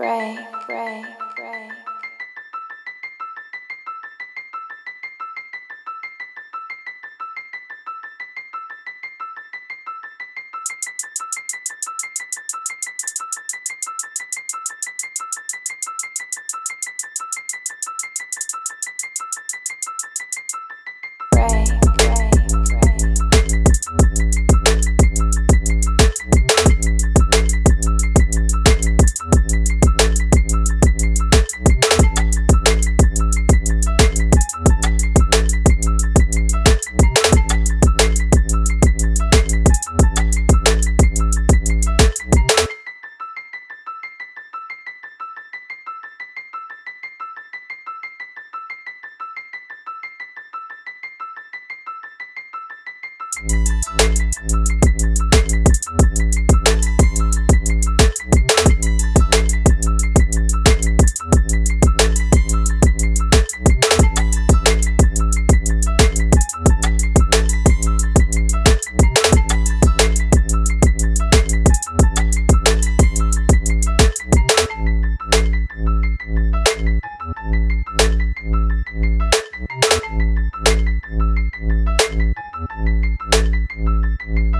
pray, pray. Thank you. Thank you.